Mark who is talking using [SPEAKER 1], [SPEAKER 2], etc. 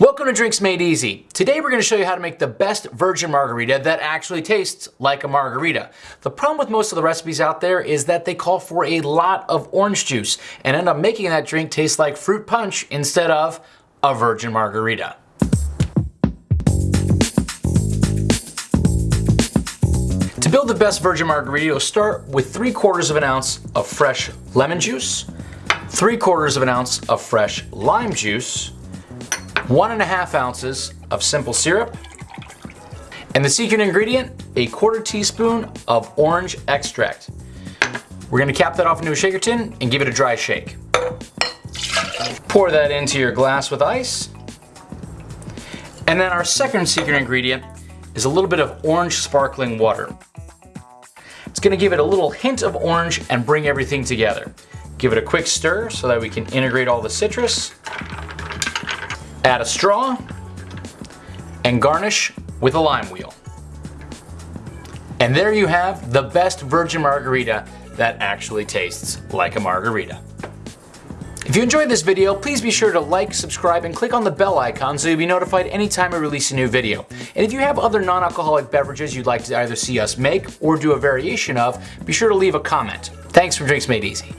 [SPEAKER 1] Welcome to Drinks Made Easy. Today we're going to show you how to make the best virgin margarita that actually tastes like a margarita. The problem with most of the recipes out there is that they call for a lot of orange juice and end up making that drink taste like fruit punch instead of a virgin margarita. To build the best virgin margarita, you'll start with 3 quarters of an ounce of fresh lemon juice, 3 quarters of an ounce of fresh lime juice, one and a half ounces of simple syrup, and the secret ingredient, a quarter teaspoon of orange extract. We're gonna cap that off into a shaker tin and give it a dry shake. Pour that into your glass with ice. And then our second secret ingredient is a little bit of orange sparkling water. It's gonna give it a little hint of orange and bring everything together. Give it a quick stir so that we can integrate all the citrus Add a straw and garnish with a lime wheel. And there you have the best virgin margarita that actually tastes like a margarita. If you enjoyed this video, please be sure to like, subscribe, and click on the bell icon so you'll be notified anytime I release a new video. And if you have other non-alcoholic beverages you'd like to either see us make or do a variation of, be sure to leave a comment. Thanks for Drinks Made Easy.